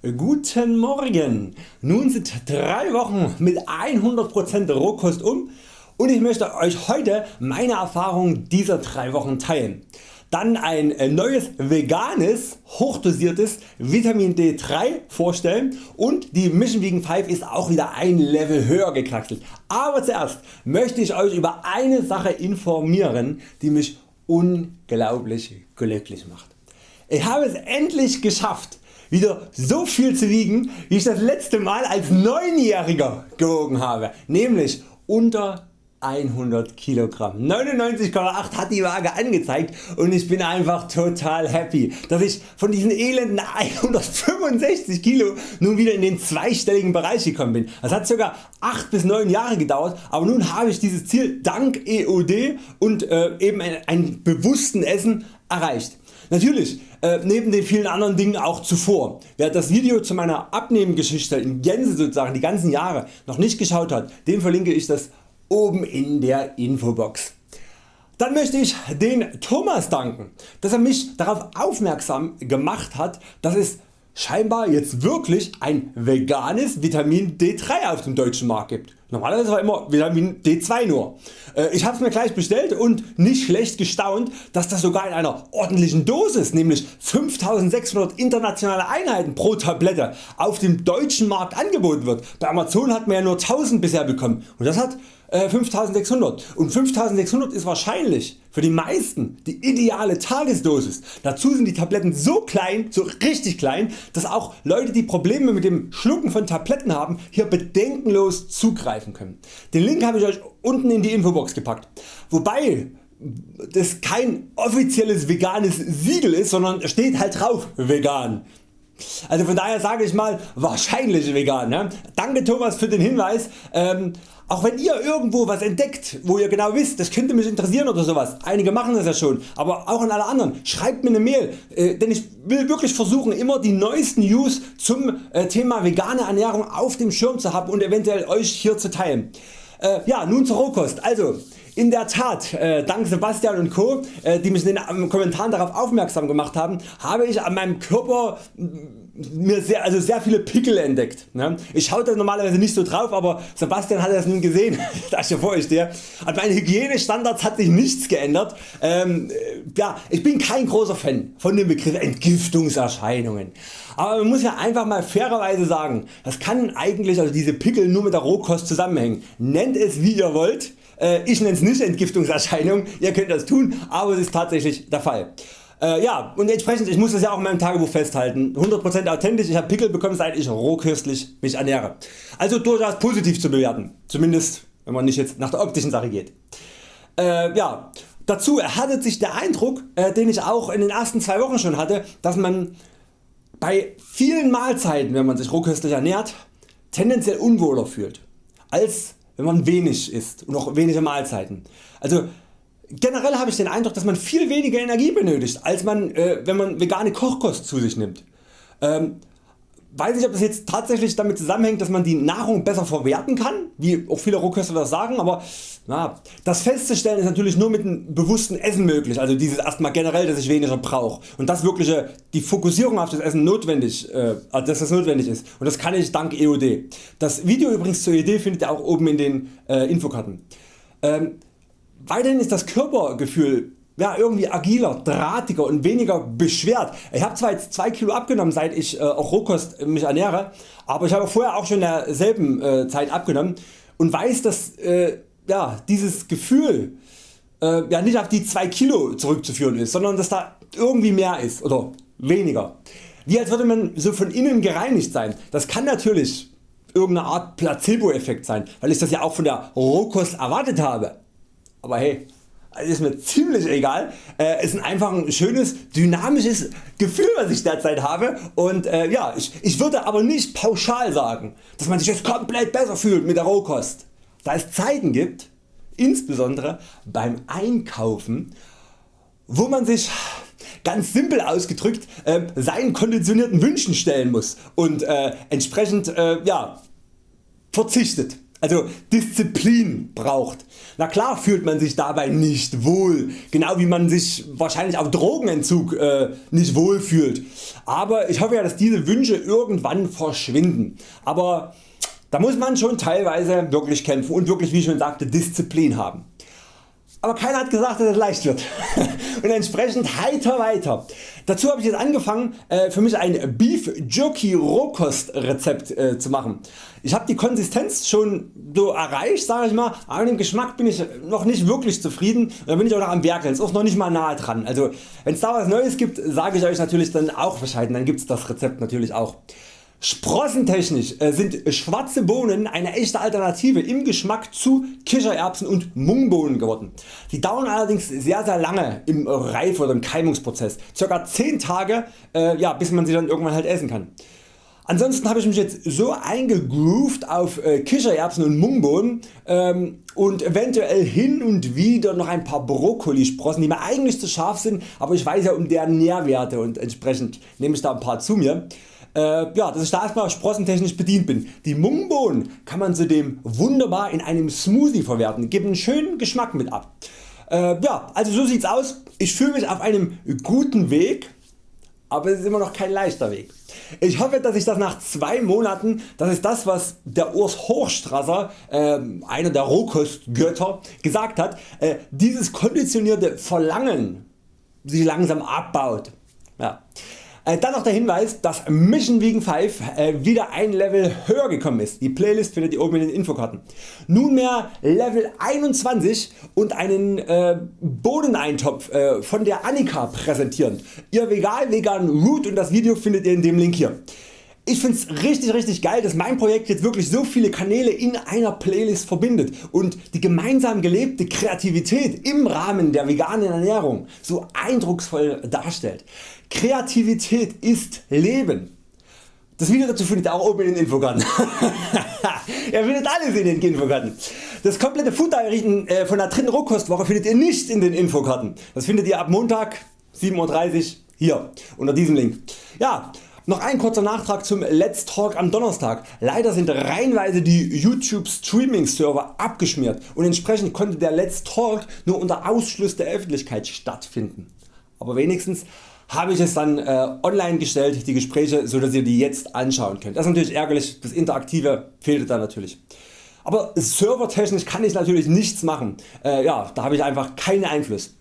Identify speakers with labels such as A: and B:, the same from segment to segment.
A: Guten Morgen! Nun sind 3 Wochen mit 100% Rohkost um und ich möchte Euch heute meine Erfahrungen dieser 3 Wochen teilen. Dann ein neues veganes, hochdosiertes Vitamin D3 vorstellen und die Mission Vegan 5 ist auch wieder ein Level höher gekraxelt. Aber zuerst möchte ich Euch über eine Sache informieren die mich unglaublich glücklich macht. Ich habe es endlich geschafft wieder so viel zu wiegen wie ich das letzte Mal als 9-Jähriger gewogen habe, nämlich unter 100 Kilogramm. 99,8 hat die Waage angezeigt und ich bin einfach total happy, dass ich von diesen elenden 165 Kilo nun wieder in den zweistelligen Bereich gekommen bin. Das hat ca. 8 bis 9 Jahre gedauert, aber nun habe ich dieses Ziel dank EOD und äh, eben ein, ein bewussten Essen erreicht. Natürlich äh, neben den vielen anderen Dingen auch zuvor. Wer das Video zu meiner Abnehmgeschichte in Gänze sozusagen die ganzen Jahre noch nicht geschaut hat, dem verlinke ich das oben in der Infobox. Dann möchte ich den Thomas danken, dass er mich darauf aufmerksam gemacht hat, dass es scheinbar jetzt wirklich ein veganes Vitamin D3 auf dem deutschen Markt gibt. Normalerweise war immer Vitamin D2 nur. Äh, ich habe es mir gleich bestellt und nicht schlecht gestaunt dass das sogar in einer ordentlichen Dosis nämlich 5600 internationale Einheiten pro Tablette auf dem deutschen Markt angeboten wird. Bei Amazon hat man ja nur 1000 bisher bekommen und das hat 5600 äh, und 5600 ist wahrscheinlich für die meisten die ideale Tagesdosis. Dazu sind die Tabletten so klein, so richtig klein, dass auch Leute die Probleme mit dem Schlucken von Tabletten haben hier bedenkenlos zugreifen können. Den Link habe ich Euch unten in die Infobox gepackt. Wobei das kein offizielles veganes Siegel ist, sondern steht halt drauf vegan. Also von daher sage ich mal wahrscheinlich vegan. Ne? Danke Thomas für den Hinweis. Ähm, auch wenn ihr irgendwo was entdeckt, wo ihr genau wisst, das könnte mich interessieren oder sowas, einige machen das ja schon, aber auch an alle anderen, schreibt mir eine Mail, äh, denn ich will wirklich versuchen immer die neuesten News zum äh, Thema vegane Ernährung auf dem Schirm zu haben und eventuell Euch hier zu teilen. Äh, ja nun zur Rohkost. Also in der Tat, äh, dank Sebastian und Co., äh, die mich in den Kommentaren darauf aufmerksam gemacht haben, habe ich an meinem Körper mir sehr, also sehr viele Pickel entdeckt. Ne? Ich schaue da normalerweise nicht so drauf, aber Sebastian hat das nun gesehen, da vor euch stehe. An meinen Hygienestandards hat sich nichts geändert. Ähm, ja, ich bin kein großer Fan von dem Begriff Entgiftungserscheinungen. Aber man muss ja einfach mal fairerweise sagen, das kann eigentlich also diese Pickel nur mit der Rohkost zusammenhängen. Nennt es wie ihr wollt. Äh, ich nenne es nicht Entgiftungserscheinung, ihr könnt das tun, aber es ist tatsächlich der Fall. Äh, ja und entsprechend ich muss das ja auch in meinem Tagebuch festhalten 100% authentisch, ich habe Pickel bekommen seit ich rohköstlich mich ernähre. Also durchaus positiv zu bewerten, zumindest wenn man nicht jetzt nach der optischen Sache geht. Äh, ja, dazu erhärtet sich der Eindruck äh, den ich auch in den ersten zwei Wochen schon hatte, dass man bei vielen Mahlzeiten wenn man sich rohköstlich ernährt tendenziell unwohler fühlt als wenn man wenig isst und auch wenige Mahlzeiten. Also Generell habe ich den Eindruck dass man viel weniger Energie benötigt als man äh, wenn man vegane Kochkost zu sich nimmt. Ähm, weiß nicht ob das jetzt tatsächlich damit zusammenhängt dass man die Nahrung besser verwerten kann, wie auch viele Rohköstler das sagen, aber na, das festzustellen ist natürlich nur mit einem bewussten Essen möglich, also dieses erstmal generell dass ich weniger brauche und dass wirklich die Fokussierung auf das Essen notwendig, äh, dass das notwendig ist und das kann ich dank EOD. Das Video übrigens zur EOD findet ihr auch oben in den äh, Infokarten. Ähm, Weiterhin ist das Körpergefühl ja, irgendwie agiler, drahtiger und weniger beschwert. Ich habe zwar jetzt 2 Kilo abgenommen seit ich äh, auch Rohkost mich ernähre, aber ich habe vorher auch schon in derselben äh, Zeit abgenommen und weiß dass äh, ja, dieses Gefühl äh, ja, nicht auf die 2 Kilo zurückzuführen ist, sondern dass da irgendwie mehr ist oder weniger. Wie als würde man so von innen gereinigt sein. Das kann natürlich irgendeine Art Placebo Effekt sein, weil ich das ja auch von der Rohkost erwartet habe aber hey, ist mir ziemlich egal. Es ist einfach ein schönes dynamisches Gefühl was ich derzeit habe und äh, ja, ich, ich würde aber nicht pauschal sagen dass man sich jetzt komplett besser fühlt mit der Rohkost. Da es Zeiten gibt, insbesondere beim Einkaufen wo man sich ganz simpel ausgedrückt äh, seinen konditionierten Wünschen stellen muss und äh, entsprechend äh, ja, verzichtet also Disziplin braucht. Na klar fühlt man sich dabei nicht wohl, genau wie man sich wahrscheinlich auf Drogenentzug äh, nicht wohl fühlt. Aber ich hoffe ja dass diese Wünsche irgendwann verschwinden. Aber da muss man schon teilweise wirklich kämpfen und wirklich wie ich schon sagte Disziplin haben. Aber keiner hat gesagt dass es leicht wird und entsprechend heiter weiter. Dazu habe ich jetzt angefangen äh, für mich ein Beef Jerky Rohkost Rezept äh, zu machen. Ich habe die Konsistenz schon so erreicht sage ich mal, aber mit dem Geschmack bin ich noch nicht wirklich zufrieden. Da bin ich auch noch am Werkeln, ist auch noch nicht mal nahe dran. Also wenn es da was Neues gibt sage ich Euch natürlich dann auch Bescheid, dann gibt es das Rezept natürlich auch. Sprossentechnisch äh, sind schwarze Bohnen eine echte Alternative im Geschmack zu Kichererbsen und Mungbohnen geworden. Die dauern allerdings sehr sehr lange im Reif- oder im Keimungsprozess, ca. 10 Tage äh, ja, bis man sie dann irgendwann halt essen kann. Ansonsten habe ich mich jetzt so eingegroovt auf äh, Kichererbsen und Mungbohnen ähm, und eventuell hin und wieder noch ein paar Brokkolisprossen die mir eigentlich zu scharf sind, aber ich weiß ja um deren Nährwerte und entsprechend nehme ich da ein paar zu mir äh, ja, dass ich da erstmal sprossentechnisch bedient bin. Die Mungbohnen kann man zudem wunderbar in einem Smoothie verwerten, geben einen schönen Geschmack mit ab. Äh, ja, also so sieht's aus. Ich fühle mich auf einem guten Weg, aber es ist immer noch kein leichter Weg. Ich hoffe dass ich das nach zwei Monaten, das ist das was der Urs Hochstrasser, äh, einer der Rohkostgötter gesagt hat, äh, dieses konditionierte Verlangen sich langsam abbaut. Ja. Äh, dann noch der Hinweis, dass Mission Vegan 5 äh, wieder ein Level höher gekommen ist. Die Playlist findet ihr oben in den Infokarten. Nunmehr Level 21 und einen äh, Bohneneintopf äh, von der Annika präsentieren. Ihr vegan vegan Root und das Video findet ihr in dem Link hier. Ich find's richtig richtig geil dass mein Projekt jetzt wirklich so viele Kanäle in einer Playlist verbindet und die gemeinsam gelebte Kreativität im Rahmen der veganen Ernährung so eindrucksvoll darstellt. Kreativität ist Leben. Das Video dazu findet ihr auch oben in den Infokarten. ihr findet alles in den Infokarten. Das komplette Food Diary äh, von der dritten Rohkostwoche findet ihr nicht in den Infokarten. Das findet ihr ab Montag 7.30 Uhr hier unter diesem Link. Ja, noch ein kurzer Nachtrag zum Let's Talk am Donnerstag. Leider sind reihenweise die YouTube Streaming Server abgeschmiert und entsprechend konnte der Let's Talk nur unter Ausschluss der Öffentlichkeit stattfinden. Aber wenigstens habe ich es dann äh, online gestellt, die Gespräche, so dass ihr die jetzt anschauen könnt. Das ist natürlich ärgerlich, das Interaktive fehlte da natürlich. Aber servertechnisch kann ich natürlich nichts machen. Äh, ja, da habe ich einfach keinen Einfluss.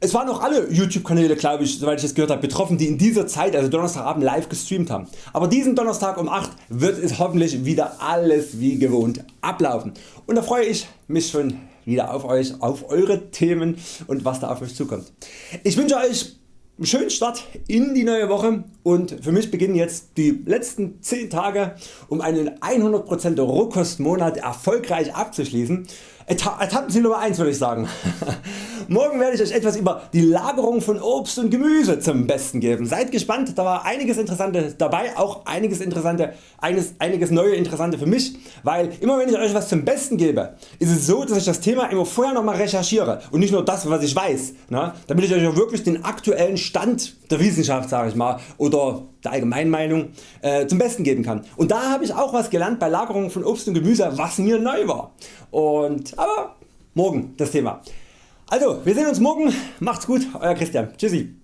A: Es waren auch alle YouTube Kanäle glaube ich soweit ich das gehört habe betroffen die in dieser Zeit also Donnerstagabend live gestreamt haben. Aber diesen Donnerstag um 8 wird es hoffentlich wieder alles wie gewohnt ablaufen und da freue ich mich schon wieder auf Euch, auf Eure Themen und was da auf Euch zukommt. Ich wünsche Euch schönen Start in die neue Woche und für mich beginnen jetzt die letzten 10 Tage um einen 100% Rohkostmonat erfolgreich abzuschließen. Etappenziel Nummer 1 würde ich sagen. Morgen werde ich Euch etwas über die Lagerung von Obst und Gemüse zum Besten geben. Seid gespannt, da war einiges Interessante dabei, auch einiges, Interessante, einiges, einiges neue Interessante für mich, weil immer wenn ich Euch was zum Besten gebe, ist es so dass ich das Thema immer vorher noch mal recherchiere und nicht nur das was ich weiß, ne? damit ich Euch auch wirklich den aktuellen Stand der Wissenschaft sag ich mal, oder der Allgemeinmeinung äh, zum Besten geben kann. Und da habe ich auch was gelernt bei Lagerung von Obst und Gemüse was mir neu war. Und, aber morgen das Thema. Also wir sehen uns morgen, macht's gut, Euer Christian, tschüssi.